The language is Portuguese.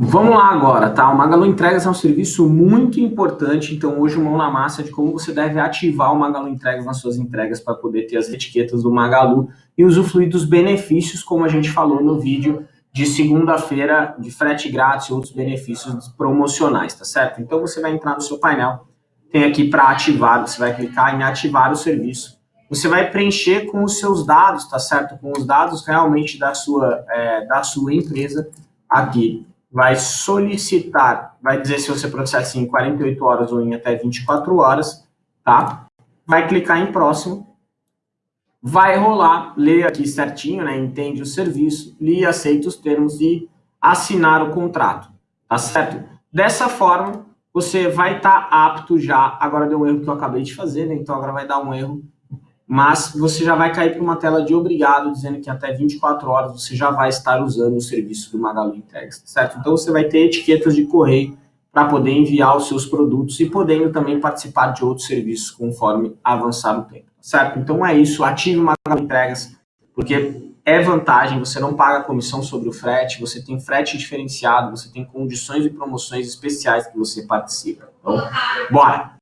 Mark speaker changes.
Speaker 1: Vamos lá agora, tá? O Magalu Entregas é um serviço muito importante, então hoje mão na massa de como você deve ativar o Magalu Entregas nas suas entregas para poder ter as etiquetas do Magalu e usufruir dos benefícios, como a gente falou no vídeo de segunda-feira de frete grátis e outros benefícios promocionais, tá certo? Então você vai entrar no seu painel, tem aqui para ativar, você vai clicar em ativar o serviço. Você vai preencher com os seus dados, tá certo? Com os dados realmente da sua, é, da sua empresa aqui vai solicitar, vai dizer se você processa em 48 horas ou em até 24 horas, tá? Vai clicar em próximo, vai rolar, lê aqui certinho, né? Entende o serviço, lê, aceita os termos e assinar o contrato, tá certo? Dessa forma, você vai estar tá apto já, agora deu um erro que eu acabei de fazer, né? Então agora vai dar um erro mas você já vai cair para uma tela de obrigado, dizendo que até 24 horas você já vai estar usando o serviço do Magalu Entregas, certo? Então você vai ter etiquetas de correio para poder enviar os seus produtos e podendo também participar de outros serviços conforme avançar o tempo, certo? Então é isso, ative o Magalu Entregas, porque é vantagem, você não paga comissão sobre o frete, você tem frete diferenciado, você tem condições e promoções especiais que você participa. Então, bora!